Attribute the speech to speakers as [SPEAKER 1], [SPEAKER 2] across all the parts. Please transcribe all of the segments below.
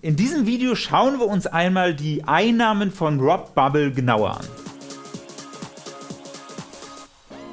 [SPEAKER 1] In diesem Video schauen wir uns einmal die Einnahmen von Rob Bubble genauer an.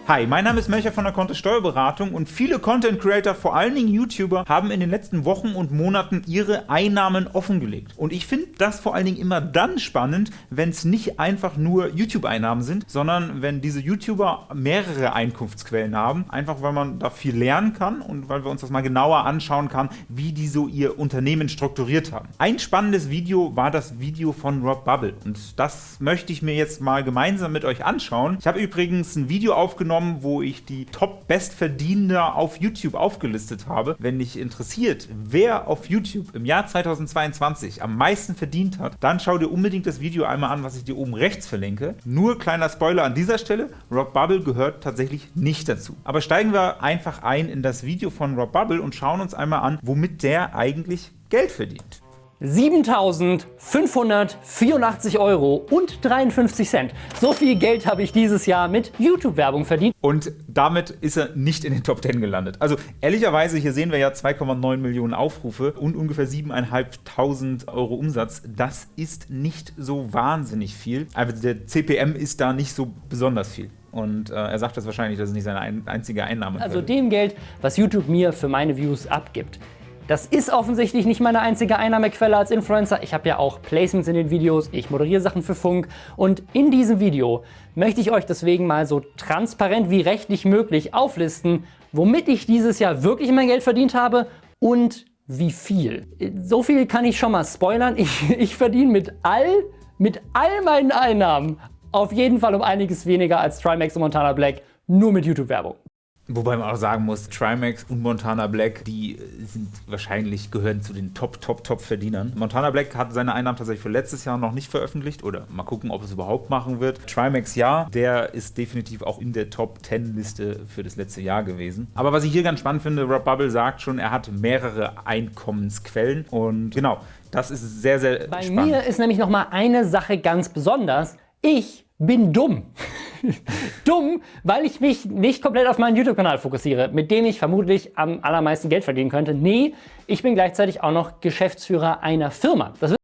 [SPEAKER 1] Hi, mein Name ist Melcher von der Kontist Steuerberatung und viele Content Creator, vor allen Dingen YouTuber, haben in den letzten Wochen und Monaten ihre Einnahmen offengelegt. Und ich finde das vor allen Dingen immer dann spannend, wenn es nicht einfach nur YouTube-Einnahmen sind, sondern wenn diese YouTuber mehrere Einkunftsquellen haben, einfach weil man da viel lernen kann und weil wir uns das mal genauer anschauen kann, wie die so ihr Unternehmen strukturiert haben. Ein spannendes Video war das Video von Rob Bubble und das möchte ich mir jetzt mal gemeinsam mit euch anschauen. Ich habe übrigens ein Video aufgenommen, genommen, wo ich die Top-Bestverdiener auf YouTube aufgelistet habe. Wenn dich interessiert, wer auf YouTube im Jahr 2022 am meisten verdient hat, dann schau dir unbedingt das Video einmal an, was ich dir oben rechts verlinke. Nur kleiner Spoiler an dieser Stelle, Rob Bubble gehört tatsächlich nicht dazu. Aber steigen wir einfach ein in das Video von Rob Bubble und schauen uns einmal an, womit der eigentlich Geld verdient.
[SPEAKER 2] 7.584 Euro und 53 Cent. So viel Geld habe ich dieses Jahr mit YouTube-Werbung verdient.
[SPEAKER 1] Und damit ist er nicht in den Top 10 gelandet. Also ehrlicherweise, hier sehen wir ja 2,9 Millionen Aufrufe und ungefähr 7.500 Euro Umsatz. Das ist nicht so wahnsinnig viel. Also der CPM ist da nicht so besonders viel. Und äh, er sagt das wahrscheinlich, dass es nicht seine ein einzige Einnahme ist.
[SPEAKER 2] Also dem Geld, was YouTube mir für meine Views abgibt. Das ist offensichtlich nicht meine einzige Einnahmequelle als Influencer. Ich habe ja auch Placements in den Videos, ich moderiere Sachen für Funk und in diesem Video möchte ich euch deswegen mal so transparent wie rechtlich möglich auflisten, womit ich dieses Jahr wirklich mein Geld verdient habe und wie viel. So viel kann ich schon mal spoilern. Ich, ich verdiene mit all, mit all meinen Einnahmen auf jeden Fall um einiges weniger als Trimax und Montana Black nur mit YouTube-Werbung.
[SPEAKER 1] Wobei man auch sagen muss, Trimax und Montana Black, die sind wahrscheinlich, gehören zu den Top, Top, Top Verdienern. Montana Black hat seine Einnahmen tatsächlich für letztes Jahr noch nicht veröffentlicht oder mal gucken, ob es überhaupt machen wird. Trimax ja, der ist definitiv auch in der Top 10 Liste für das letzte Jahr gewesen. Aber was ich hier ganz spannend finde, Rob Bubble sagt schon, er hat mehrere Einkommensquellen und genau, das ist sehr, sehr
[SPEAKER 2] Bei
[SPEAKER 1] spannend.
[SPEAKER 2] Bei mir ist nämlich noch mal eine Sache ganz besonders. Ich bin dumm. Dumm, weil ich mich nicht komplett auf meinen YouTube-Kanal fokussiere, mit dem ich vermutlich am allermeisten Geld verdienen könnte. Nee, ich bin gleichzeitig auch noch Geschäftsführer einer Firma.
[SPEAKER 1] Das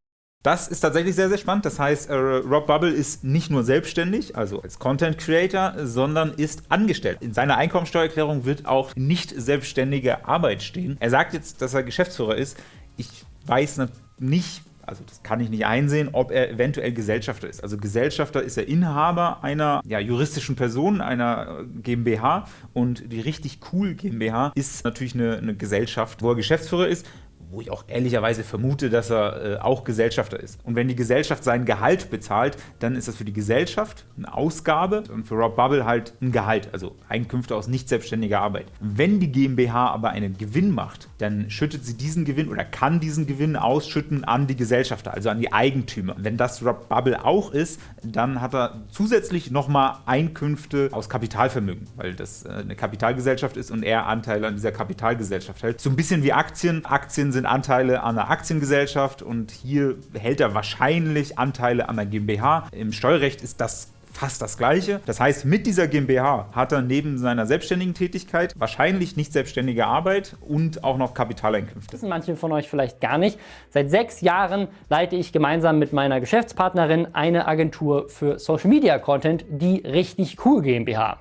[SPEAKER 1] das ist tatsächlich sehr, sehr spannend. Das heißt, äh, Rob Bubble ist nicht nur selbstständig, also als Content Creator, sondern ist angestellt. In seiner Einkommensteuererklärung wird auch nicht selbstständige Arbeit stehen. Er sagt jetzt, dass er Geschäftsführer ist. Ich weiß nicht, also das kann ich nicht einsehen, ob er eventuell Gesellschafter ist. Also Gesellschafter ist er Inhaber einer ja, juristischen Person, einer GmbH und die richtig cool GmbH ist natürlich eine, eine Gesellschaft, wo er Geschäftsführer ist wo ich auch ehrlicherweise vermute, dass er äh, auch Gesellschafter ist. Und wenn die Gesellschaft sein Gehalt bezahlt, dann ist das für die Gesellschaft eine Ausgabe und für Rob Bubble halt ein Gehalt, also Einkünfte aus nicht selbstständiger Arbeit. Wenn die GmbH aber einen Gewinn macht, dann schüttet sie diesen Gewinn oder kann diesen Gewinn ausschütten an die Gesellschafter, also an die Eigentümer. Wenn das Rob Bubble auch ist, dann hat er zusätzlich nochmal Einkünfte aus Kapitalvermögen, weil das äh, eine Kapitalgesellschaft ist und er Anteile an dieser Kapitalgesellschaft hält. So ein bisschen wie Aktien. Aktien sind sind Anteile an einer Aktiengesellschaft und hier hält er wahrscheinlich Anteile an der GmbH. Im Steuerrecht ist das fast das gleiche. Das heißt, mit dieser GmbH hat er neben seiner selbstständigen Tätigkeit wahrscheinlich nicht selbstständige Arbeit und auch noch Kapitaleinkünfte.
[SPEAKER 2] Das wissen manche von euch vielleicht gar nicht. Seit sechs Jahren leite ich gemeinsam mit meiner Geschäftspartnerin eine Agentur für Social Media Content, die Richtig Cool GmbH.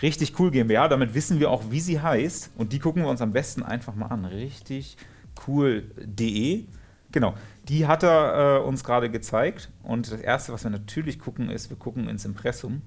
[SPEAKER 1] Richtig Cool GmbH, damit wissen wir auch, wie sie heißt. Und die gucken wir uns am besten einfach mal an. Richtig cool.de. Genau, die hat er äh, uns gerade gezeigt. Und das Erste, was wir natürlich gucken, ist, wir gucken ins Impressum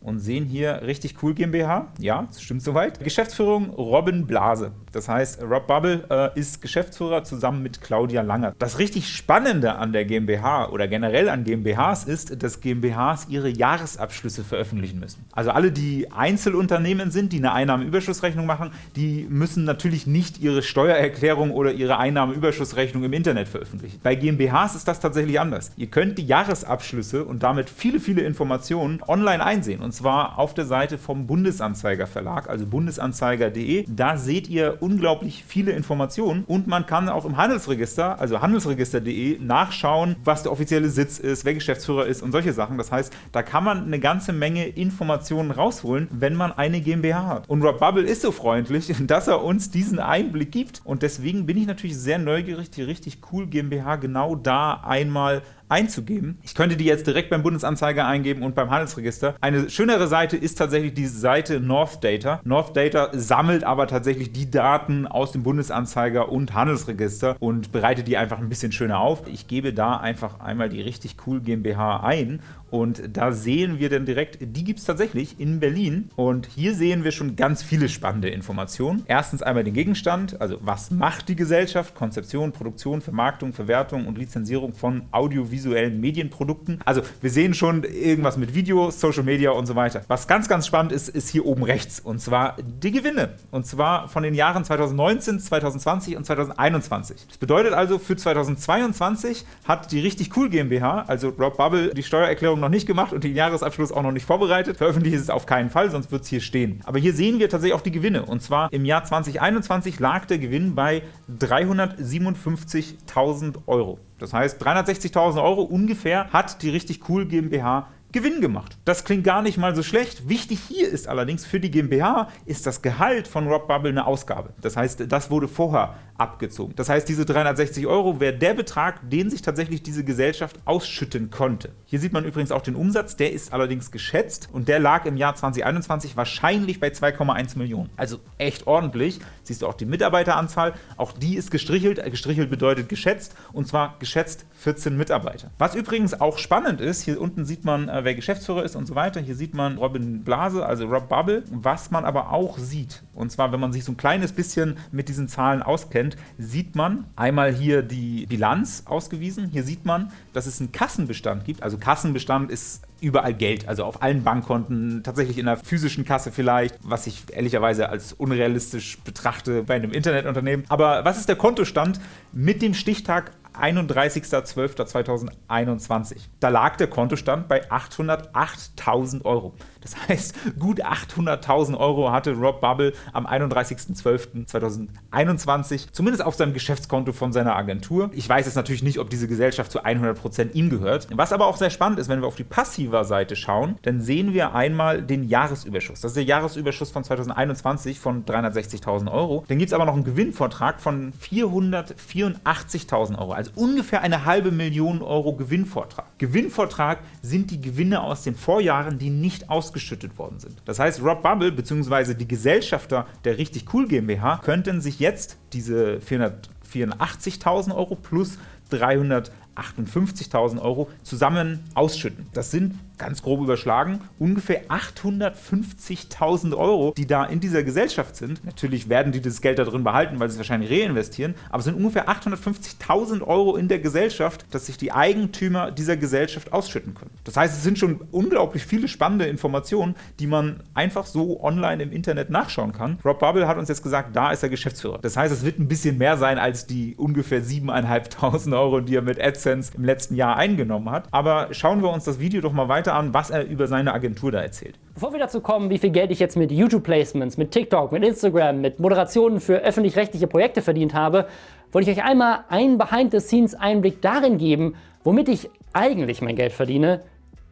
[SPEAKER 1] und sehen hier richtig cool GmbH. Ja, das stimmt soweit. Geschäftsführung Robin Blase. Das heißt, Rob Bubble äh, ist Geschäftsführer zusammen mit Claudia Langer. Das richtig Spannende an der GmbH oder generell an GmbHs ist, dass GmbHs ihre Jahresabschlüsse veröffentlichen müssen. Also alle, die Einzelunternehmen sind, die eine Einnahmenüberschussrechnung machen, die müssen natürlich nicht ihre Steuererklärung oder ihre Einnahmenüberschussrechnung im Internet veröffentlichen. Bei GmbHs ist das tatsächlich anders. Ihr könnt die Jahresabschlüsse und damit viele, viele Informationen online einsehen. Und zwar auf der Seite vom Bundesanzeiger Verlag, also bundesanzeiger.de. Da seht ihr unglaublich viele Informationen und man kann auch im Handelsregister, also handelsregister.de, nachschauen, was der offizielle Sitz ist, wer Geschäftsführer ist und solche Sachen. Das heißt, da kann man eine ganze Menge Informationen rausholen, wenn man eine GmbH hat. Und Rob Bubble ist so freundlich, dass er uns diesen Einblick gibt und deswegen bin ich natürlich sehr neugierig, die richtig cool GmbH genau da einmal einzugeben. Ich könnte die jetzt direkt beim Bundesanzeiger eingeben und beim Handelsregister. Eine schönere Seite ist tatsächlich die Seite North Data. North Data sammelt aber tatsächlich die Daten aus dem Bundesanzeiger und Handelsregister und bereitet die einfach ein bisschen schöner auf. Ich gebe da einfach einmal die richtig cool GmbH ein und da sehen wir dann direkt, die gibt es tatsächlich in Berlin. Und hier sehen wir schon ganz viele spannende Informationen. Erstens einmal den Gegenstand, also was macht die Gesellschaft? Konzeption, Produktion, Vermarktung, Verwertung und Lizenzierung von audiovisuellen Medienprodukten. Also wir sehen schon irgendwas mit Video, Social Media und so weiter. Was ganz, ganz spannend ist, ist hier oben rechts. Und zwar die Gewinne. Und zwar von den Jahren 2019, 2020 und 2021. Das bedeutet also, für 2022 hat die richtig cool GmbH, also Rob Bubble, die Steuererklärung noch nicht gemacht und den Jahresabschluss auch noch nicht vorbereitet. Veröffentlicht ist es auf keinen Fall, sonst wird es hier stehen. Aber hier sehen wir tatsächlich auch die Gewinne. Und zwar im Jahr 2021 lag der Gewinn bei 357.000 Euro. Das heißt, 360.000 Euro ungefähr hat die richtig cool GmbH Gewinn gemacht. Das klingt gar nicht mal so schlecht. Wichtig hier ist allerdings, für die GmbH ist das Gehalt von Rob Bubble eine Ausgabe. Das heißt, das wurde vorher abgezogen. Das heißt, diese 360 Euro wäre der Betrag, den sich tatsächlich diese Gesellschaft ausschütten konnte. Hier sieht man übrigens auch den Umsatz, der ist allerdings geschätzt und der lag im Jahr 2021 wahrscheinlich bei 2,1 Millionen. Also echt ordentlich. Siehst du auch die Mitarbeiteranzahl, auch die ist gestrichelt. Gestrichelt bedeutet geschätzt und zwar geschätzt 14 Mitarbeiter. Was übrigens auch spannend ist, hier unten sieht man äh, wer Geschäftsführer ist und so weiter. Hier sieht man Robin Blase, also Rob Bubble. Was man aber auch sieht, und zwar, wenn man sich so ein kleines bisschen mit diesen Zahlen auskennt, sieht man einmal hier die Bilanz ausgewiesen. Hier sieht man, dass es einen Kassenbestand gibt. Also Kassenbestand ist überall Geld, also auf allen Bankkonten, tatsächlich in einer physischen Kasse vielleicht, was ich ehrlicherweise als unrealistisch betrachte bei einem Internetunternehmen. Aber was ist der Kontostand mit dem Stichtag 31.12.2021. Da lag der Kontostand bei 808.000 Euro. Das heißt, gut 800.000 Euro hatte Rob Bubble am 31.12.2021, zumindest auf seinem Geschäftskonto von seiner Agentur. Ich weiß jetzt natürlich nicht, ob diese Gesellschaft zu 100% ihm gehört. Was aber auch sehr spannend ist, wenn wir auf die passiver Seite schauen, dann sehen wir einmal den Jahresüberschuss. Das ist der Jahresüberschuss von 2021 von 360.000 Euro. Dann gibt es aber noch einen Gewinnvortrag von 484.000 Euro, also ungefähr eine halbe Million Euro Gewinnvortrag. Gewinnvortrag sind die Gewinne aus den Vorjahren, die nicht aus ausgeschüttet worden sind. Das heißt, Rob Bubble bzw. die Gesellschafter der richtig cool GmbH könnten sich jetzt diese 484.000 Euro plus 358.000 Euro zusammen ausschütten. Das sind ganz grob überschlagen, ungefähr 850.000 Euro, die da in dieser Gesellschaft sind. Natürlich werden die das Geld da drin behalten, weil sie es wahrscheinlich reinvestieren, aber es sind ungefähr 850.000 Euro in der Gesellschaft, dass sich die Eigentümer dieser Gesellschaft ausschütten können. Das heißt, es sind schon unglaublich viele spannende Informationen, die man einfach so online im Internet nachschauen kann. Rob Bubble hat uns jetzt gesagt, da ist er Geschäftsführer. Das heißt, es wird ein bisschen mehr sein als die ungefähr 7.500 Euro, die er mit AdSense im letzten Jahr eingenommen hat. Aber schauen wir uns das Video doch mal weiter weiter an, was er über seine Agentur da erzählt.
[SPEAKER 2] Bevor wir dazu kommen, wie viel Geld ich jetzt mit YouTube-Placements, mit TikTok, mit Instagram, mit Moderationen für öffentlich-rechtliche Projekte verdient habe, wollte ich euch einmal einen Behind-the-Scenes-Einblick darin geben, womit ich eigentlich mein Geld verdiene,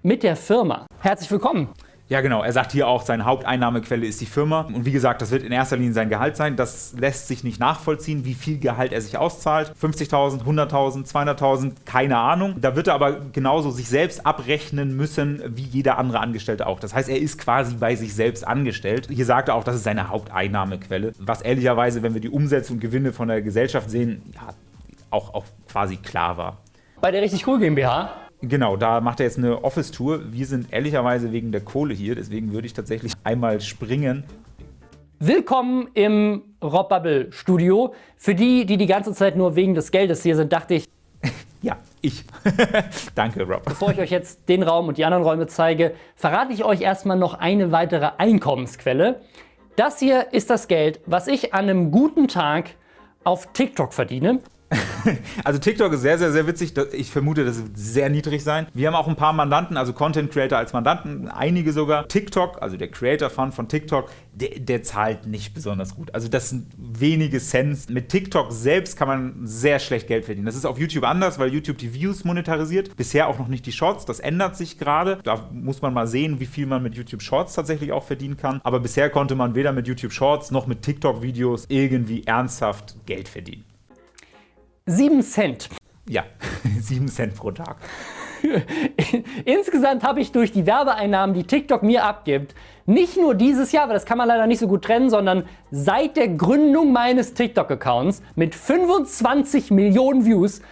[SPEAKER 2] mit der Firma. Herzlich willkommen!
[SPEAKER 1] Ja, genau. Er sagt hier auch, seine Haupteinnahmequelle ist die Firma. Und wie gesagt, das wird in erster Linie sein Gehalt sein. Das lässt sich nicht nachvollziehen, wie viel Gehalt er sich auszahlt. 50.000, 100.000, 200.000, keine Ahnung. Da wird er aber genauso sich selbst abrechnen müssen, wie jeder andere Angestellte auch. Das heißt, er ist quasi bei sich selbst angestellt. Hier sagt er auch, das ist seine Haupteinnahmequelle. Was ehrlicherweise, wenn wir die Umsätze und Gewinne von der Gesellschaft sehen, ja, auch, auch quasi klar war.
[SPEAKER 2] Bei der richtig cool GmbH
[SPEAKER 1] Genau, da macht er jetzt eine Office-Tour. Wir sind ehrlicherweise wegen der Kohle hier, deswegen würde ich tatsächlich einmal springen.
[SPEAKER 2] Willkommen im Rob Bubble Studio. Für die, die die ganze Zeit nur wegen des Geldes hier sind, dachte ich...
[SPEAKER 1] ja, ich. Danke, Rob.
[SPEAKER 2] Bevor ich euch jetzt den Raum und die anderen Räume zeige, verrate ich euch erstmal noch eine weitere Einkommensquelle. Das hier ist das Geld, was ich an einem guten Tag auf TikTok verdiene.
[SPEAKER 1] also TikTok ist sehr, sehr, sehr witzig. Ich vermute, das wird sehr niedrig sein. Wir haben auch ein paar Mandanten, also Content Creator als Mandanten, einige sogar. TikTok, also der Creator Fund von TikTok, der, der, zahlt nicht besonders gut. Also das sind wenige Cents. Mit TikTok selbst kann man sehr schlecht Geld verdienen. Das ist auf YouTube anders, weil YouTube die Views monetarisiert. Bisher auch noch nicht die Shorts. Das ändert sich gerade. Da muss man mal sehen, wie viel man mit YouTube Shorts tatsächlich auch verdienen kann. Aber bisher konnte man weder mit YouTube Shorts noch mit TikTok-Videos irgendwie ernsthaft Geld verdienen.
[SPEAKER 2] 7 Cent.
[SPEAKER 1] Ja, 7 Cent pro Tag.
[SPEAKER 2] Insgesamt habe ich durch die Werbeeinnahmen, die TikTok mir abgibt, nicht nur dieses Jahr, aber das kann man leider nicht so gut trennen, sondern seit der Gründung meines TikTok-Accounts mit 25 Millionen Views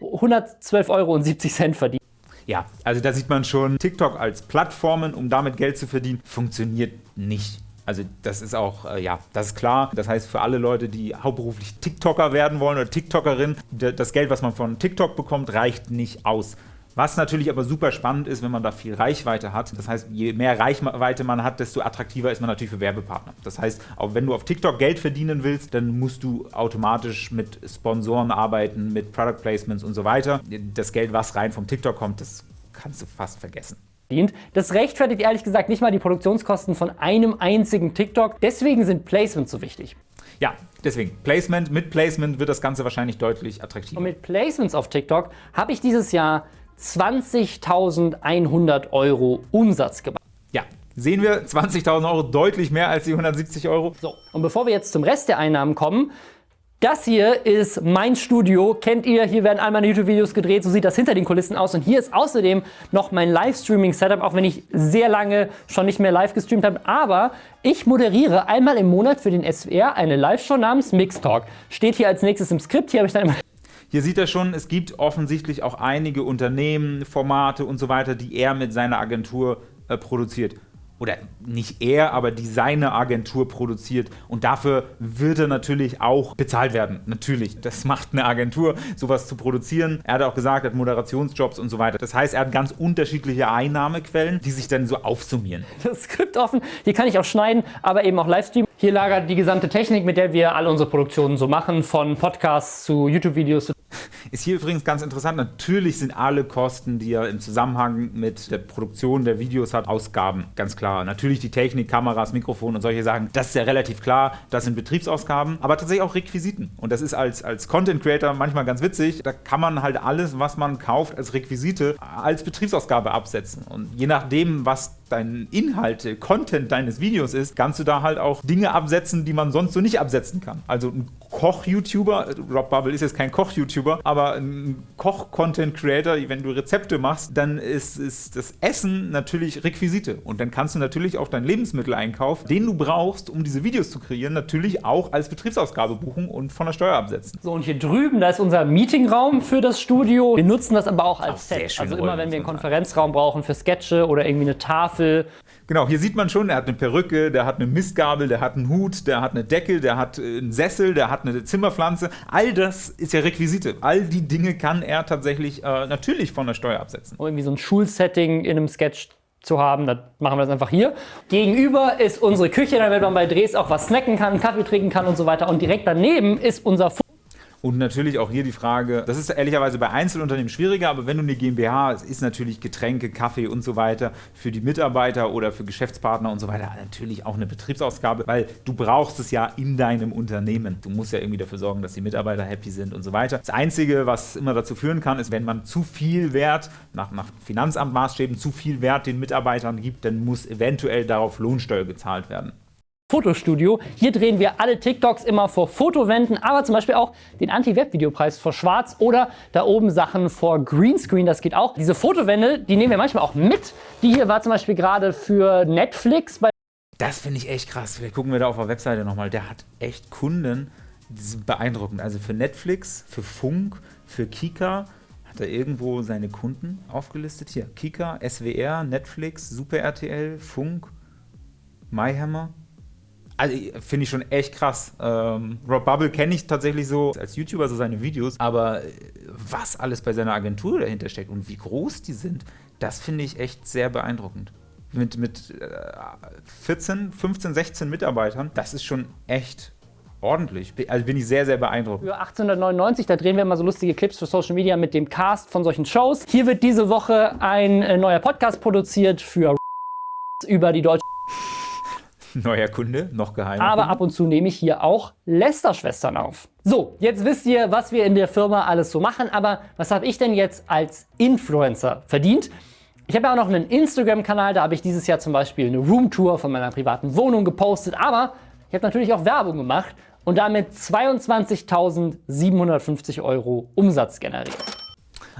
[SPEAKER 2] 112,70 Euro verdient.
[SPEAKER 1] Ja, also da sieht man schon, TikTok als Plattformen, um damit Geld zu verdienen, funktioniert nicht. Also das ist auch, äh, ja, das ist klar. Das heißt, für alle Leute, die hauptberuflich TikToker werden wollen oder TikTokerin, das Geld, was man von TikTok bekommt, reicht nicht aus. Was natürlich aber super spannend ist, wenn man da viel Reichweite hat. Das heißt, je mehr Reichweite man hat, desto attraktiver ist man natürlich für Werbepartner. Das heißt, auch wenn du auf TikTok Geld verdienen willst, dann musst du automatisch mit Sponsoren arbeiten, mit Product Placements und so weiter. Das Geld, was rein vom TikTok kommt, das kannst du fast vergessen
[SPEAKER 2] dient. Das rechtfertigt ehrlich gesagt nicht mal die Produktionskosten von einem einzigen TikTok. Deswegen sind Placements so wichtig.
[SPEAKER 1] Ja, deswegen. Placement, mit Placement wird das Ganze wahrscheinlich deutlich attraktiver.
[SPEAKER 2] Und mit Placements auf TikTok habe ich dieses Jahr 20.100 Euro Umsatz gemacht.
[SPEAKER 1] Ja, sehen wir 20.000 Euro deutlich mehr als die 170 Euro.
[SPEAKER 2] So, und bevor wir jetzt zum Rest der Einnahmen kommen, das hier ist mein Studio, kennt ihr, hier werden all meine YouTube-Videos gedreht, so sieht das hinter den Kulissen aus. Und hier ist außerdem noch mein Livestreaming-Setup, auch wenn ich sehr lange schon nicht mehr live gestreamt habe, aber ich moderiere einmal im Monat für den SWR eine Live-Show namens Mix Talk. Steht hier als nächstes im Skript, hier habe ich dann immer
[SPEAKER 1] hier sieht er schon, es gibt offensichtlich auch einige Unternehmen, Formate und so weiter, die er mit seiner Agentur äh, produziert oder nicht er, aber die seine Agentur produziert und dafür wird er natürlich auch bezahlt werden. Natürlich, das macht eine Agentur, sowas zu produzieren. Er hat auch gesagt, er hat Moderationsjobs und so weiter. Das heißt, er hat ganz unterschiedliche Einnahmequellen, die sich dann so aufsummieren.
[SPEAKER 2] Das Skript offen, hier kann ich auch schneiden, aber eben auch Livestream. Hier lagert die gesamte Technik, mit der wir alle unsere Produktionen so machen, von Podcasts zu YouTube-Videos
[SPEAKER 1] ist hier übrigens ganz interessant, natürlich sind alle Kosten, die er im Zusammenhang mit der Produktion der Videos hat, Ausgaben, ganz klar. Natürlich die Technik, Kameras, Mikrofon und solche Sachen, das ist ja relativ klar, das sind Betriebsausgaben, aber tatsächlich auch Requisiten. Und das ist als, als Content Creator manchmal ganz witzig, da kann man halt alles, was man kauft als Requisite, als Betriebsausgabe absetzen. Und je nachdem, was dein Inhalte, Content deines Videos ist, kannst du da halt auch Dinge absetzen, die man sonst so nicht absetzen kann. Also ein Koch-YouTuber, Rob Bubble ist jetzt kein Koch-YouTuber, aber ein Koch-Content-Creator, wenn du Rezepte machst, dann ist, ist das Essen natürlich Requisite. Und dann kannst du natürlich auch deinen Lebensmitteleinkauf, den du brauchst, um diese Videos zu kreieren, natürlich auch als Betriebsausgabe buchen und von der Steuer absetzen.
[SPEAKER 2] So, und hier drüben, da ist unser Meetingraum für das Studio. Wir nutzen das aber auch als Set. Also immer, wenn wir einen Konferenzraum brauchen für Sketche oder irgendwie eine Tafel
[SPEAKER 1] Genau, hier sieht man schon, er hat eine Perücke, der hat eine Mistgabel, der hat einen Hut, der hat eine Decke, der hat äh, einen Sessel, der hat eine Zimmerpflanze. All das ist ja Requisite. All die Dinge kann er tatsächlich äh, natürlich von der Steuer absetzen.
[SPEAKER 2] Um irgendwie so ein Schulsetting in einem Sketch zu haben, dann machen wir das einfach hier. Gegenüber ist unsere Küche, damit man bei Drehs auch was snacken kann, Kaffee trinken kann und so weiter. Und direkt daneben ist unser
[SPEAKER 1] und natürlich auch hier die Frage, das ist ehrlicherweise bei Einzelunternehmen schwieriger, aber wenn du eine GmbH hast, ist natürlich Getränke, Kaffee und so weiter für die Mitarbeiter oder für Geschäftspartner und so weiter natürlich auch eine Betriebsausgabe, weil du brauchst es ja in deinem Unternehmen. Du musst ja irgendwie dafür sorgen, dass die Mitarbeiter happy sind und so weiter. Das Einzige, was immer dazu führen kann, ist, wenn man zu viel Wert, nach, nach Finanzamtmaßstäben, zu viel Wert den Mitarbeitern gibt, dann muss eventuell darauf Lohnsteuer gezahlt werden.
[SPEAKER 2] Fotostudio. Hier drehen wir alle TikToks immer vor Fotowänden, aber zum Beispiel auch den Anti-Web-Videopreis vor Schwarz oder da oben Sachen vor Greenscreen, das geht auch. Diese Fotowände, die nehmen wir manchmal auch mit. Die hier war zum Beispiel gerade für Netflix.
[SPEAKER 1] Das finde ich echt krass. Vielleicht gucken wir da auf der Webseite nochmal. Der hat echt Kunden, das ist beeindruckend. Also für Netflix, für Funk, für Kika hat er irgendwo seine Kunden aufgelistet. Hier, Kika, SWR, Netflix, Super RTL, Funk, MyHammer, also finde ich schon echt krass. Ähm, Rob Bubble kenne ich tatsächlich so als YouTuber, so seine Videos, aber äh, was alles bei seiner Agentur dahinter steckt und wie groß die sind, das finde ich echt sehr beeindruckend. Mit, mit äh, 14, 15, 16 Mitarbeitern, das ist schon echt ordentlich. Also bin ich sehr, sehr beeindruckt.
[SPEAKER 2] Für 1899, da drehen wir immer so lustige Clips für Social Media mit dem Cast von solchen Shows. Hier wird diese Woche ein äh, neuer Podcast produziert für über die deutsche
[SPEAKER 1] Neuer Kunde, noch geheim.
[SPEAKER 2] aber ab und zu nehme ich hier auch Lester-Schwestern auf. So, jetzt wisst ihr, was wir in der Firma alles so machen, aber was habe ich denn jetzt als Influencer verdient? Ich habe ja auch noch einen Instagram-Kanal, da habe ich dieses Jahr zum Beispiel eine Roomtour von meiner privaten Wohnung gepostet, aber ich habe natürlich auch Werbung gemacht und damit 22.750 Euro Umsatz generiert.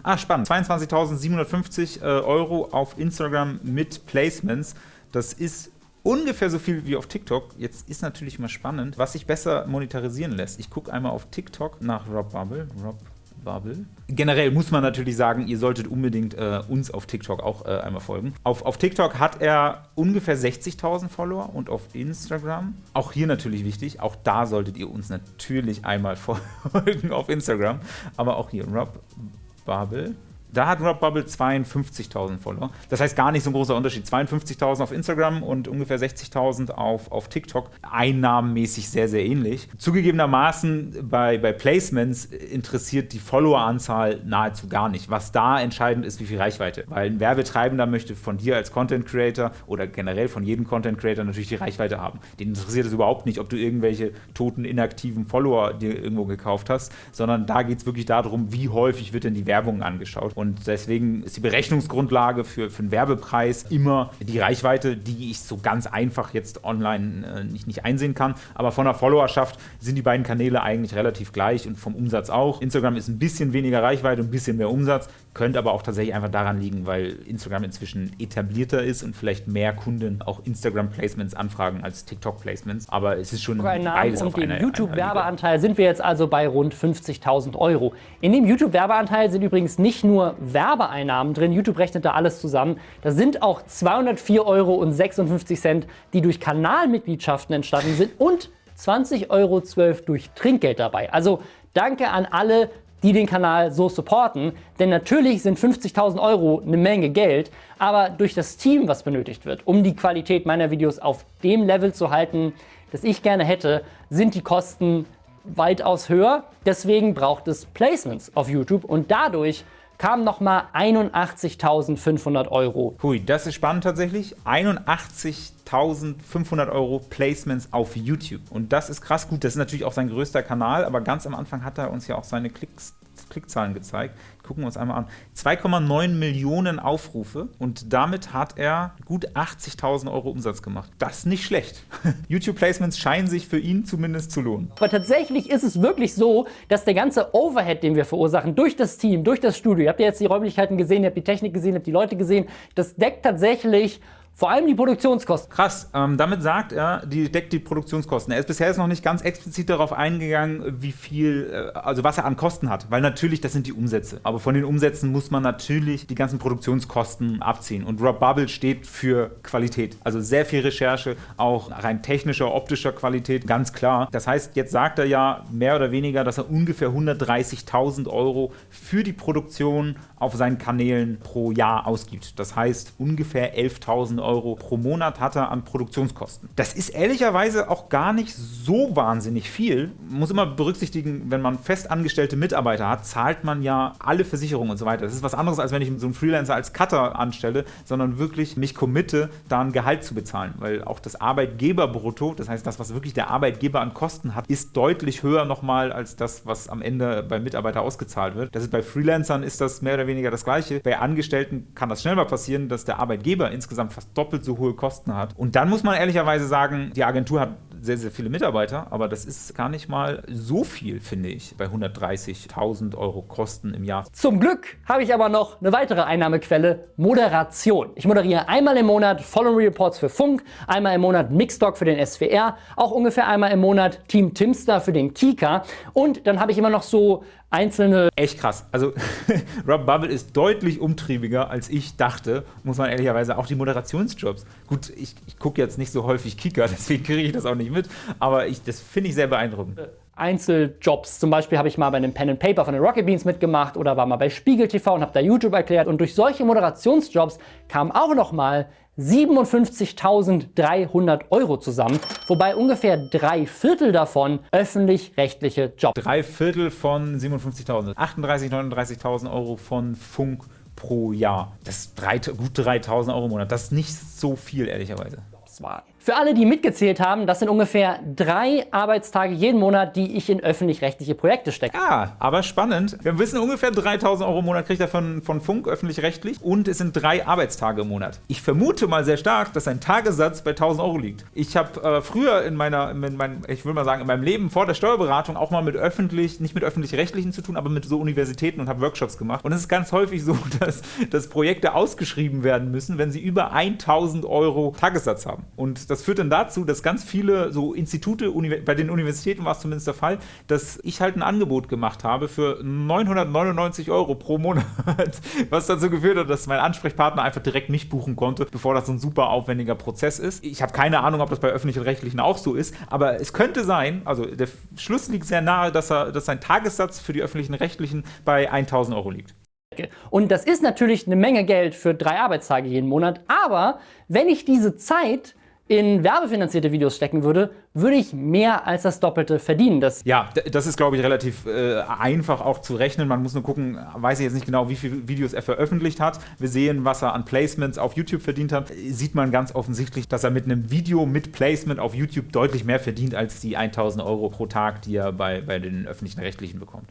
[SPEAKER 1] Ah, spannend. 22.750 äh, Euro auf Instagram mit Placements. Das ist ungefähr so viel wie auf TikTok. Jetzt ist natürlich mal spannend, was sich besser monetarisieren lässt. Ich gucke einmal auf TikTok nach Rob Bubble. Rob Bubble. Generell muss man natürlich sagen, ihr solltet unbedingt äh, uns auf TikTok auch äh, einmal folgen. Auf, auf TikTok hat er ungefähr 60.000 Follower und auf Instagram, auch hier natürlich wichtig, auch da solltet ihr uns natürlich einmal folgen auf Instagram. Aber auch hier, Rob Bubble. Da hat Rob Bubble 52.000 Follower. Das heißt gar nicht so ein großer Unterschied. 52.000 auf Instagram und ungefähr 60.000 auf, auf TikTok. Einnahmenmäßig sehr, sehr ähnlich. Zugegebenermaßen bei, bei Placements interessiert die Followeranzahl nahezu gar nicht. Was da entscheidend ist, wie viel Reichweite. Weil ein Werbetreibender möchte von dir als Content Creator oder generell von jedem Content Creator natürlich die Reichweite haben. Den interessiert es überhaupt nicht, ob du irgendwelche toten, inaktiven Follower dir irgendwo gekauft hast, sondern da geht es wirklich darum, wie häufig wird denn die Werbung angeschaut. Und deswegen ist die Berechnungsgrundlage für, für einen Werbepreis immer die Reichweite, die ich so ganz einfach jetzt online äh, nicht, nicht einsehen kann. Aber von der Followerschaft sind die beiden Kanäle eigentlich relativ gleich und vom Umsatz auch. Instagram ist ein bisschen weniger Reichweite und ein bisschen mehr Umsatz, könnte aber auch tatsächlich einfach daran liegen, weil Instagram inzwischen etablierter ist und vielleicht mehr Kunden auch Instagram-Placements anfragen als TikTok-Placements. Aber es ist schon
[SPEAKER 2] beides und auf dem YouTube-Werbeanteil sind wir jetzt also bei rund 50.000 Euro. In dem YouTube-Werbeanteil sind übrigens nicht nur Werbeeinnahmen drin. YouTube rechnet da alles zusammen. Da sind auch 204,56 Euro, die durch Kanalmitgliedschaften entstanden sind und 20,12 Euro durch Trinkgeld dabei. Also danke an alle, die den Kanal so supporten. Denn natürlich sind 50.000 Euro eine Menge Geld, aber durch das Team, was benötigt wird, um die Qualität meiner Videos auf dem Level zu halten, das ich gerne hätte, sind die Kosten weitaus höher. Deswegen braucht es Placements auf YouTube und dadurch kamen nochmal 81.500 Euro.
[SPEAKER 1] Hui, das ist spannend tatsächlich. 81.500 Euro Placements auf YouTube. Und das ist krass gut. Das ist natürlich auch sein größter Kanal, aber ganz am Anfang hat er uns ja auch seine Klicks Klickzahlen gezeigt. Gucken wir uns einmal an. 2,9 Millionen Aufrufe und damit hat er gut 80.000 Euro Umsatz gemacht. Das ist nicht schlecht. YouTube-Placements scheinen sich für ihn zumindest zu lohnen.
[SPEAKER 2] Aber tatsächlich ist es wirklich so, dass der ganze Overhead, den wir verursachen, durch das Team, durch das Studio, ihr habt ja jetzt die Räumlichkeiten gesehen, ihr habt die Technik gesehen, ihr habt die Leute gesehen, das deckt tatsächlich vor allem die Produktionskosten.
[SPEAKER 1] Krass, ähm, damit sagt er, die deckt die Produktionskosten. Er ist bisher jetzt noch nicht ganz explizit darauf eingegangen, wie viel, äh, also was er an Kosten hat, weil natürlich das sind die Umsätze. Aber von den Umsätzen muss man natürlich die ganzen Produktionskosten abziehen. Und Rob Bubble steht für Qualität. Also sehr viel Recherche, auch rein technischer, optischer Qualität, ganz klar. Das heißt, jetzt sagt er ja mehr oder weniger, dass er ungefähr 130.000 Euro für die Produktion auf seinen Kanälen pro Jahr ausgibt. Das heißt, ungefähr 11.000 Euro pro Monat hat er an Produktionskosten. Das ist ehrlicherweise auch gar nicht so wahnsinnig viel. Man muss immer berücksichtigen, wenn man festangestellte Mitarbeiter hat, zahlt man ja alle Versicherungen und so weiter. Das ist was anderes, als wenn ich so einen Freelancer als Cutter anstelle, sondern wirklich mich committe, da ein Gehalt zu bezahlen. Weil auch das Arbeitgeberbrutto, das heißt das, was wirklich der Arbeitgeber an Kosten hat, ist deutlich höher nochmal als das, was am Ende beim Mitarbeiter ausgezahlt wird. Das ist bei Freelancern ist das mehr oder weniger das Gleiche. Bei Angestellten kann das schnell mal passieren, dass der Arbeitgeber insgesamt fast doppelt so hohe Kosten hat. Und dann muss man ehrlicherweise sagen, die Agentur hat sehr, sehr viele Mitarbeiter, aber das ist gar nicht mal so viel, finde ich, bei 130.000 Euro Kosten im Jahr.
[SPEAKER 2] Zum Glück habe ich aber noch eine weitere Einnahmequelle, Moderation. Ich moderiere einmal im Monat Following Reports für Funk, einmal im Monat Mixtalk für den SWR, auch ungefähr einmal im Monat Team Timster für den Kika und dann habe ich immer noch so einzelne...
[SPEAKER 1] Echt krass. Also Rob Bubble ist deutlich umtriebiger, als ich dachte, muss man ehrlicherweise auch die Moderationsjobs. Gut, ich, ich gucke jetzt nicht so häufig Kika, deswegen kriege ich das auch nicht mit, aber ich, das finde ich sehr beeindruckend.
[SPEAKER 2] Einzeljobs. Zum Beispiel habe ich mal bei einem Pen and Paper von den Rocket Beans mitgemacht oder war mal bei Spiegel TV und habe da YouTube erklärt. Und durch solche Moderationsjobs kamen auch noch mal 57.300 Euro zusammen, wobei ungefähr drei Viertel davon öffentlich-rechtliche Jobs.
[SPEAKER 1] Drei Viertel von 57.000, 38.000, 39.000 Euro von Funk pro Jahr. Das ist drei, gut 3.000 Euro im Monat. Das ist nicht so viel, ehrlicherweise
[SPEAKER 2] waren. Für alle, die mitgezählt haben, das sind ungefähr drei Arbeitstage jeden Monat, die ich in öffentlich-rechtliche Projekte stecke.
[SPEAKER 1] Ja, aber spannend. Wir wissen, ungefähr 3000 Euro im Monat kriegt er von, von Funk öffentlich-rechtlich und es sind drei Arbeitstage im Monat. Ich vermute mal sehr stark, dass sein Tagessatz bei 1000 Euro liegt. Ich habe äh, früher in meiner, in meinem, ich will mal sagen, in meinem Leben vor der Steuerberatung auch mal mit öffentlich, nicht mit öffentlich-rechtlichen zu tun, aber mit so Universitäten und habe Workshops gemacht. Und es ist ganz häufig so, dass, dass Projekte ausgeschrieben werden müssen, wenn sie über 1000 Euro Tagessatz haben. Und das führt dann dazu, dass ganz viele so Institute, bei den Universitäten war es zumindest der Fall, dass ich halt ein Angebot gemacht habe für 999 Euro pro Monat, was dazu geführt hat, dass mein Ansprechpartner einfach direkt mich buchen konnte, bevor das so ein super aufwendiger Prozess ist. Ich habe keine Ahnung, ob das bei öffentlichen Rechtlichen auch so ist, aber es könnte sein, also der Schluss liegt sehr nahe, dass, er, dass sein Tagessatz für die öffentlichen Rechtlichen bei 1000 Euro liegt.
[SPEAKER 2] Und das ist natürlich eine Menge Geld für drei Arbeitstage jeden Monat, aber wenn ich diese Zeit in werbefinanzierte Videos stecken würde, würde ich mehr als das Doppelte verdienen.
[SPEAKER 1] Das ja, das ist, glaube ich, relativ äh, einfach auch zu rechnen. Man muss nur gucken, weiß ich jetzt nicht genau, wie viele Videos er veröffentlicht hat. Wir sehen, was er an Placements auf YouTube verdient hat. Sieht man ganz offensichtlich, dass er mit einem Video mit Placement auf YouTube deutlich mehr verdient als die 1000 Euro pro Tag, die er bei, bei den öffentlichen Rechtlichen bekommt.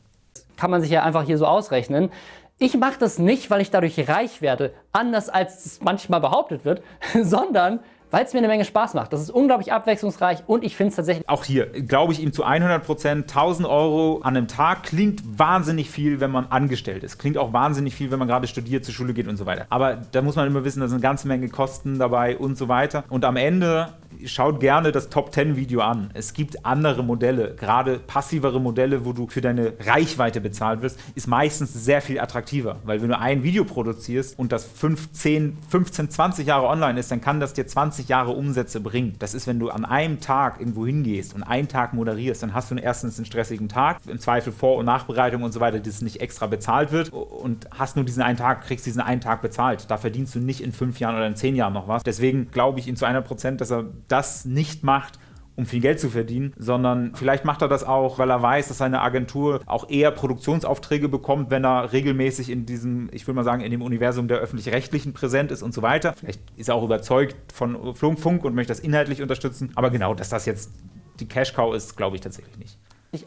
[SPEAKER 2] Kann man sich ja einfach hier so ausrechnen. Ich mache das nicht, weil ich dadurch reich werde, anders als es manchmal behauptet wird, sondern weil es mir eine Menge Spaß macht. Das ist unglaublich abwechslungsreich und ich finde es tatsächlich...
[SPEAKER 1] Auch hier glaube ich ihm zu 100 Prozent. 1000 Euro an einem Tag klingt wahnsinnig viel, wenn man angestellt ist. Klingt auch wahnsinnig viel, wenn man gerade studiert, zur Schule geht und so weiter. Aber da muss man immer wissen, da sind eine ganze Menge Kosten dabei und so weiter. Und am Ende schaut gerne das Top 10 Video an. Es gibt andere Modelle, gerade passivere Modelle, wo du für deine Reichweite bezahlt wirst, ist meistens sehr viel attraktiver, weil wenn du ein Video produzierst und das 15, 15, 20 Jahre online ist, dann kann das dir 20 Jahre Umsätze bringen. Das ist, wenn du an einem Tag irgendwo hingehst und einen Tag moderierst, dann hast du erstens einen stressigen Tag, im Zweifel Vor- und Nachbereitung und so weiter, das nicht extra bezahlt wird und hast nur diesen einen Tag, kriegst diesen einen Tag bezahlt. Da verdienst du nicht in fünf Jahren oder in zehn Jahren noch was. Deswegen glaube ich ihm zu 100 Prozent, dass er das nicht macht, um viel Geld zu verdienen, sondern vielleicht macht er das auch, weil er weiß, dass seine Agentur auch eher Produktionsaufträge bekommt, wenn er regelmäßig in diesem, ich würde mal sagen, in dem Universum der öffentlich-rechtlichen präsent ist und so weiter. Vielleicht ist er auch überzeugt von Funk und möchte das inhaltlich unterstützen, aber genau, dass das jetzt die Cash-Cow ist, glaube ich tatsächlich nicht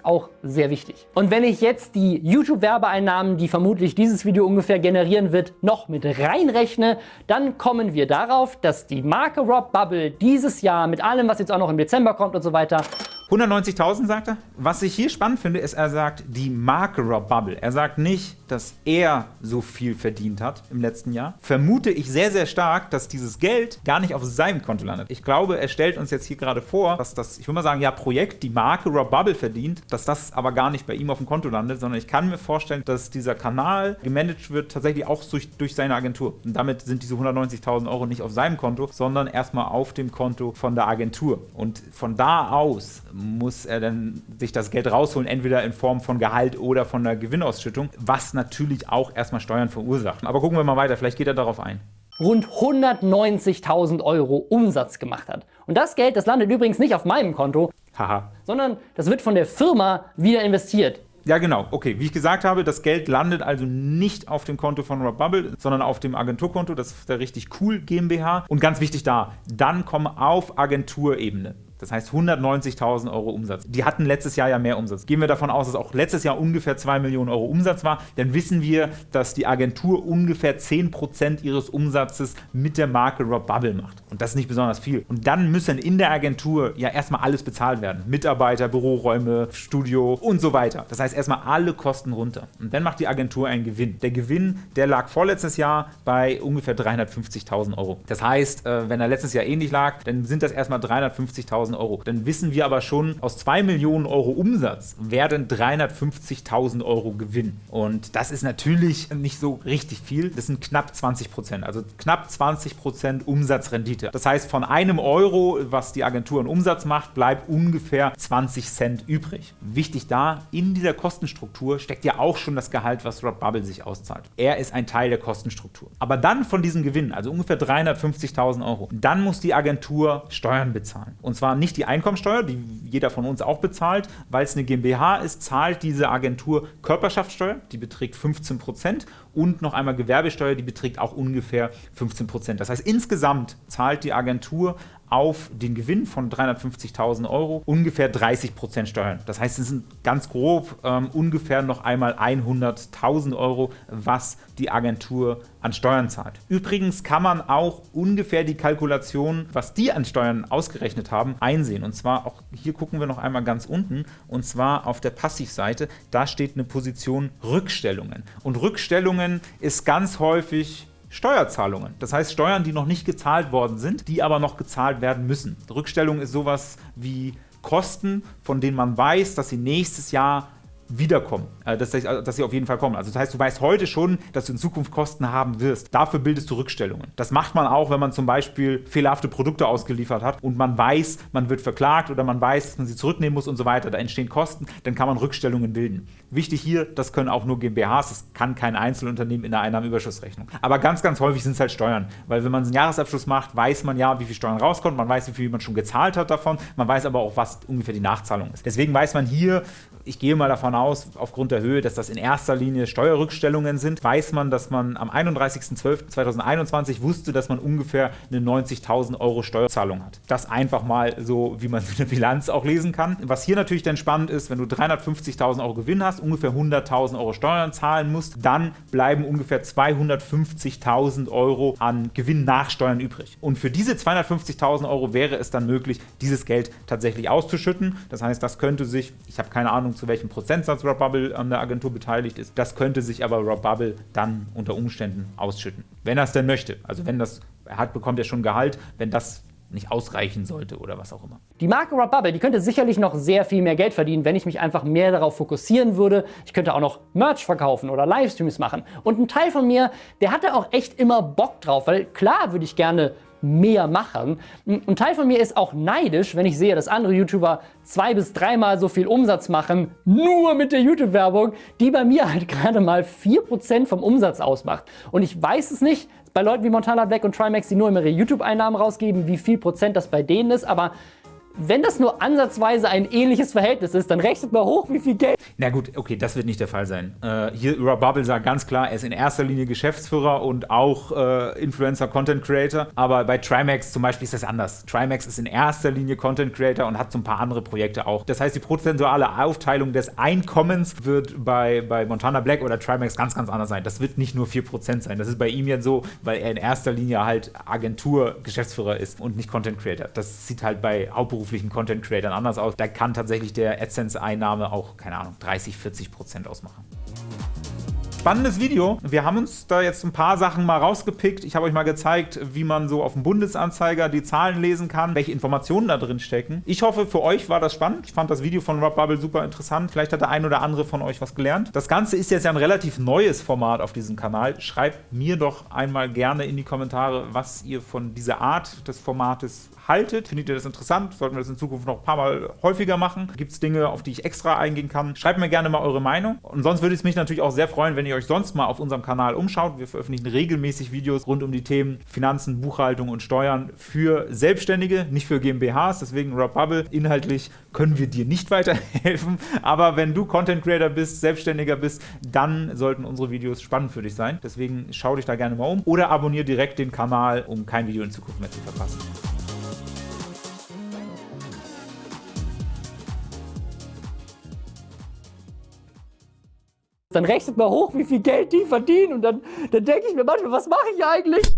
[SPEAKER 2] auch sehr wichtig. Und wenn ich jetzt die YouTube-Werbeeinnahmen, die vermutlich dieses Video ungefähr generieren wird, noch mit reinrechne, dann kommen wir darauf, dass die Marke Rob Bubble dieses Jahr mit allem, was jetzt auch noch im Dezember kommt und so weiter,
[SPEAKER 1] 190.000 sagt er. Was ich hier spannend finde, ist, er sagt die Marke Rob Bubble. Er sagt nicht, dass er so viel verdient hat im letzten Jahr. Vermute ich sehr, sehr stark, dass dieses Geld gar nicht auf seinem Konto landet. Ich glaube, er stellt uns jetzt hier gerade vor, dass das, ich würde mal sagen, ja, Projekt, die Marke Rob Bubble verdient, dass das aber gar nicht bei ihm auf dem Konto landet, sondern ich kann mir vorstellen, dass dieser Kanal gemanagt wird tatsächlich auch durch, durch seine Agentur. Und damit sind diese 190.000 Euro nicht auf seinem Konto, sondern erstmal auf dem Konto von der Agentur. Und von da aus muss er dann sich das Geld rausholen, entweder in Form von Gehalt oder von der Gewinnausschüttung, was natürlich auch erstmal Steuern verursacht. Aber gucken wir mal weiter, vielleicht geht er darauf ein
[SPEAKER 2] rund 190.000 Euro Umsatz gemacht hat. Und das Geld, das landet übrigens nicht auf meinem Konto, Haha. sondern das wird von der Firma wieder investiert.
[SPEAKER 1] Ja, genau. Okay, wie ich gesagt habe, das Geld landet also nicht auf dem Konto von Rob Bubble, sondern auf dem Agenturkonto. Das ist der richtig cool GmbH. Und ganz wichtig da, dann kommen auf Agenturebene das heißt 190.000 Euro Umsatz. Die hatten letztes Jahr ja mehr Umsatz. Gehen wir davon aus, dass auch letztes Jahr ungefähr 2 Millionen Euro Umsatz war, dann wissen wir, dass die Agentur ungefähr 10% ihres Umsatzes mit der Marke Rob Bubble macht. Und das ist nicht besonders viel. Und dann müssen in der Agentur ja erstmal alles bezahlt werden. Mitarbeiter, Büroräume, Studio und so weiter. Das heißt erstmal alle Kosten runter. Und dann macht die Agentur einen Gewinn. Der Gewinn, der lag vorletztes Jahr bei ungefähr 350.000 Euro. Das heißt, äh, wenn er letztes Jahr ähnlich lag, dann sind das erstmal 350.000 350.000 Euro. Dann wissen wir aber schon, aus 2 Millionen Euro Umsatz werden 350.000 Euro Gewinn. Und das ist natürlich nicht so richtig viel. Das sind knapp 20 Prozent, also knapp 20 Prozent Umsatzrendite. Das heißt, von einem Euro, was die Agentur in Umsatz macht, bleibt ungefähr 20 Cent übrig. Wichtig da, in dieser Kostenstruktur steckt ja auch schon das Gehalt, was Rob Bubble sich auszahlt. Er ist ein Teil der Kostenstruktur. Aber dann von diesem Gewinn, also ungefähr 350.000 Euro, dann muss die Agentur Steuern bezahlen. Und zwar nicht die Einkommensteuer, die jeder von uns auch bezahlt, weil es eine GmbH ist, zahlt diese Agentur Körperschaftssteuer, die beträgt 15 Prozent und noch einmal Gewerbesteuer, die beträgt auch ungefähr 15 Prozent. Das heißt, insgesamt zahlt die Agentur auf den Gewinn von 350.000 Euro ungefähr 30 Prozent Steuern. Das heißt, es sind ganz grob ähm, ungefähr noch einmal 100.000 Euro, was die Agentur an Steuern zahlt. Übrigens kann man auch ungefähr die Kalkulation, was die an Steuern ausgerechnet haben, einsehen. Und zwar auch hier gucken wir noch einmal ganz unten und zwar auf der Passivseite. Da steht eine Position Rückstellungen. Und Rückstellungen ist ganz häufig Steuerzahlungen. Das heißt Steuern, die noch nicht gezahlt worden sind, die aber noch gezahlt werden müssen. Rückstellung ist sowas wie Kosten, von denen man weiß, dass sie nächstes Jahr wiederkommen, äh, dass, dass, sie auf jeden Fall kommen. Also das heißt, du weißt heute schon, dass du in Zukunft Kosten haben wirst. Dafür bildest du Rückstellungen. Das macht man auch, wenn man zum Beispiel fehlerhafte Produkte ausgeliefert hat und man weiß, man wird verklagt oder man weiß, dass man sie zurücknehmen muss und so weiter. Da entstehen Kosten, dann kann man Rückstellungen bilden. Wichtig hier, das können auch nur GmbHs, das kann kein Einzelunternehmen in der Einnahmenüberschussrechnung. Aber ganz, ganz häufig sind es halt Steuern, weil wenn man einen Jahresabschluss macht, weiß man ja, wie viel Steuern rauskommt, man weiß, wie viel man schon gezahlt hat davon, man weiß aber auch, was ungefähr die Nachzahlung ist. Deswegen weiß man hier, ich gehe mal davon aus, aufgrund der Höhe, dass das in erster Linie Steuerrückstellungen sind, weiß man, dass man am 31.12.2021 wusste, dass man ungefähr eine 90.000 Euro Steuerzahlung hat. Das einfach mal so, wie man eine Bilanz auch lesen kann. Was hier natürlich dann spannend ist, wenn du 350.000 Euro Gewinn hast, ungefähr 100.000 Euro Steuern zahlen musst, dann bleiben ungefähr 250.000 Euro an Gewinn nach Steuern übrig. Und für diese 250.000 Euro wäre es dann möglich, dieses Geld tatsächlich auszuschütten. Das heißt, das könnte sich, ich habe keine Ahnung, zu welchem Prozentsatz Rob Bubble an der Agentur beteiligt ist. Das könnte sich aber Rob Bubble dann unter Umständen ausschütten. Wenn er es denn möchte. Also wenn das, er hat, bekommt er schon Gehalt, wenn das nicht ausreichen sollte oder was auch immer.
[SPEAKER 2] Die Marke Rob Bubble, die könnte sicherlich noch sehr viel mehr Geld verdienen, wenn ich mich einfach mehr darauf fokussieren würde. Ich könnte auch noch Merch verkaufen oder Livestreams machen. Und ein Teil von mir, der hatte auch echt immer Bock drauf, weil klar würde ich gerne mehr machen. Ein Teil von mir ist auch neidisch, wenn ich sehe, dass andere YouTuber zwei bis dreimal so viel Umsatz machen, nur mit der YouTube-Werbung, die bei mir halt gerade mal 4% vom Umsatz ausmacht. Und ich weiß es nicht, bei Leuten wie Montana Black und Trimax, die nur immer ihre YouTube-Einnahmen rausgeben, wie viel Prozent das bei denen ist, aber wenn das nur ansatzweise ein ähnliches Verhältnis ist, dann rechnet mal hoch, wie viel Geld.
[SPEAKER 1] Na gut, okay, das wird nicht der Fall sein. Äh, hier, Rob Bubble sagt ganz klar, er ist in erster Linie Geschäftsführer und auch äh, Influencer, Content Creator. Aber bei Trimax zum Beispiel ist das anders. Trimax ist in erster Linie Content Creator und hat so ein paar andere Projekte auch. Das heißt, die prozentuale Aufteilung des Einkommens wird bei, bei Montana Black oder Trimax ganz, ganz anders sein. Das wird nicht nur 4% sein. Das ist bei ihm jetzt so, weil er in erster Linie halt Agentur-Geschäftsführer ist und nicht Content Creator. Das sieht halt bei Hauptberuf hauptberuflichen Content Creatern anders aus. Da kann tatsächlich der AdSense-Einnahme auch, keine Ahnung, 30, 40 Prozent ausmachen. Spannendes Video. Wir haben uns da jetzt ein paar Sachen mal rausgepickt. Ich habe euch mal gezeigt, wie man so auf dem Bundesanzeiger die Zahlen lesen kann, welche Informationen da drin stecken. Ich hoffe, für euch war das spannend. Ich fand das Video von Rob Bubble super interessant. Vielleicht hat der ein oder andere von euch was gelernt. Das Ganze ist jetzt ja ein relativ neues Format auf diesem Kanal. Schreibt mir doch einmal gerne in die Kommentare, was ihr von dieser Art des Formates haltet. Findet ihr das interessant? Sollten wir das in Zukunft noch ein paar Mal häufiger machen? Gibt es Dinge, auf die ich extra eingehen kann? Schreibt mir gerne mal eure Meinung. Und sonst würde es mich natürlich auch sehr freuen, wenn ihr euch sonst mal auf unserem Kanal umschaut. Wir veröffentlichen regelmäßig Videos rund um die Themen Finanzen, Buchhaltung und Steuern für Selbstständige, nicht für GmbHs. Deswegen Rob Bubble. Inhaltlich können wir dir nicht weiterhelfen. Aber wenn du Content Creator bist, Selbstständiger bist, dann sollten unsere Videos spannend für dich sein. Deswegen schau dich da gerne mal um oder abonniere direkt den Kanal, um kein Video in Zukunft mehr zu verpassen.
[SPEAKER 2] Dann rechnet mal hoch, wie viel Geld die verdienen und dann, dann denke ich mir manchmal, was mache ich eigentlich?